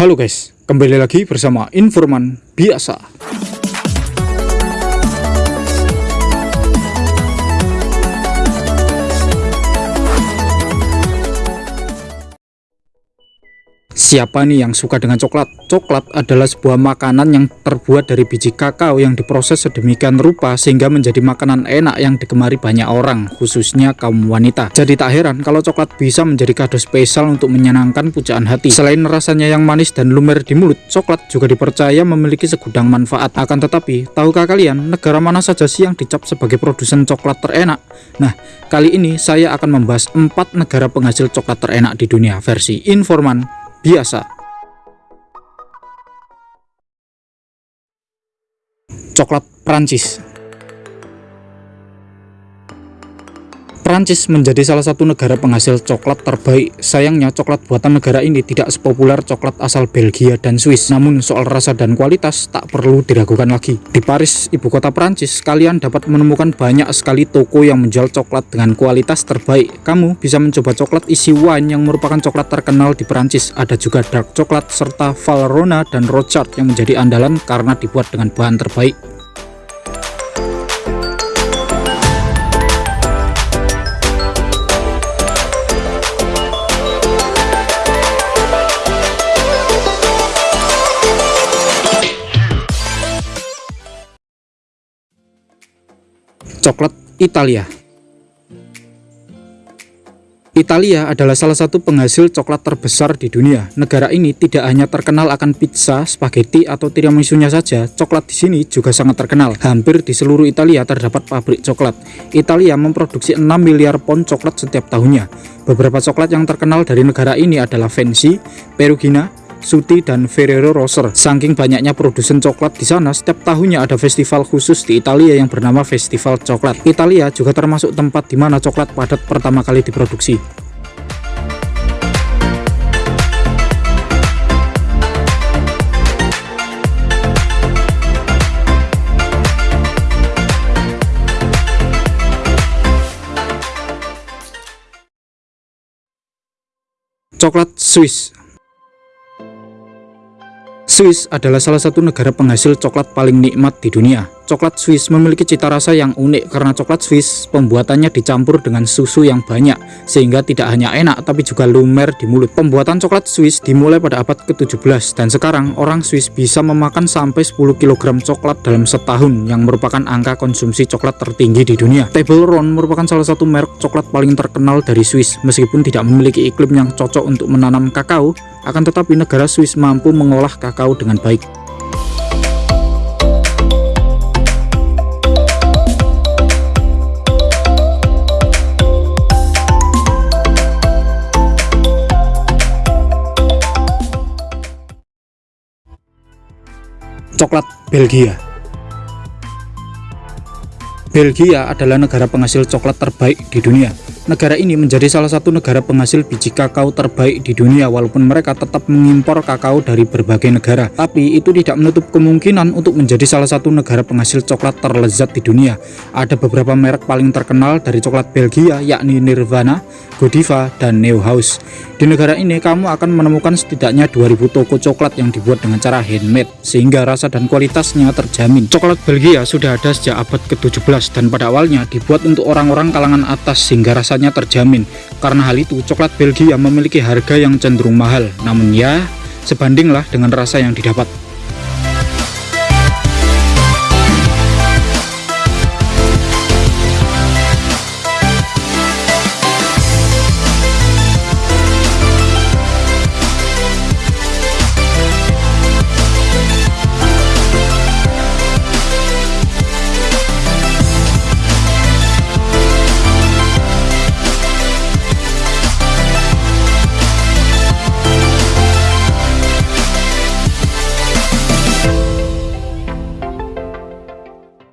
Halo guys, kembali lagi bersama Informan Biasa. Siapa nih yang suka dengan coklat? Coklat adalah sebuah makanan yang terbuat dari biji kakao yang diproses sedemikian rupa sehingga menjadi makanan enak yang digemari banyak orang, khususnya kaum wanita. Jadi tak heran kalau coklat bisa menjadi kado spesial untuk menyenangkan pujaan hati. Selain rasanya yang manis dan lumer di mulut, coklat juga dipercaya memiliki segudang manfaat. Akan tetapi, tahukah kalian negara mana saja sih yang dicap sebagai produsen coklat terenak? Nah, kali ini saya akan membahas 4 negara penghasil coklat terenak di dunia versi Informan biasa. Coklat Prancis Prancis menjadi salah satu negara penghasil coklat terbaik. Sayangnya coklat buatan negara ini tidak sepopuler coklat asal Belgia dan Swiss. Namun soal rasa dan kualitas tak perlu diragukan lagi. Di Paris, ibu kota Prancis, kalian dapat menemukan banyak sekali toko yang menjual coklat dengan kualitas terbaik. Kamu bisa mencoba coklat isi wine yang merupakan coklat terkenal di Prancis. Ada juga dark coklat serta Valrhona dan Rothschild yang menjadi andalan karena dibuat dengan bahan terbaik. Coklat Italia Italia adalah salah satu penghasil coklat terbesar di dunia. Negara ini tidak hanya terkenal akan pizza, spaghetti, atau tiramisunya saja, coklat di sini juga sangat terkenal. Hampir di seluruh Italia terdapat pabrik coklat. Italia memproduksi 6 miliar pon coklat setiap tahunnya. Beberapa coklat yang terkenal dari negara ini adalah Fancy, Perugina, Suti dan Ferrero Rocher. Saking banyaknya produsen coklat di sana, setiap tahunnya ada festival khusus di Italia yang bernama Festival Coklat. Italia juga termasuk tempat di mana coklat padat pertama kali diproduksi. Coklat Swiss Swiss adalah salah satu negara penghasil coklat paling nikmat di dunia. Coklat Swiss memiliki cita rasa yang unik karena coklat Swiss pembuatannya dicampur dengan susu yang banyak sehingga tidak hanya enak tapi juga lumer di mulut. Pembuatan coklat Swiss dimulai pada abad ke-17 dan sekarang orang Swiss bisa memakan sampai 10 kg coklat dalam setahun yang merupakan angka konsumsi coklat tertinggi di dunia. Toblerone merupakan salah satu merek coklat paling terkenal dari Swiss meskipun tidak memiliki iklim yang cocok untuk menanam kakao akan tetapi negara Swiss mampu mengolah kakao dengan baik. Coklat Belgia Belgia adalah negara penghasil coklat terbaik di dunia Negara ini menjadi salah satu negara penghasil biji kakao terbaik di dunia walaupun mereka tetap mengimpor kakao dari berbagai negara. Tapi itu tidak menutup kemungkinan untuk menjadi salah satu negara penghasil coklat terlezat di dunia. Ada beberapa merek paling terkenal dari coklat Belgia yakni Nirvana, Godiva, dan Neuhaus. Di negara ini kamu akan menemukan setidaknya 2000 toko coklat yang dibuat dengan cara handmade sehingga rasa dan kualitasnya terjamin. Coklat Belgia sudah ada sejak abad ke-17 dan pada awalnya dibuat untuk orang-orang kalangan atas sehingga rasanya terjamin. Karena hal itu, coklat Belgia memiliki harga yang cenderung mahal. Namun ya, sebandinglah dengan rasa yang didapat.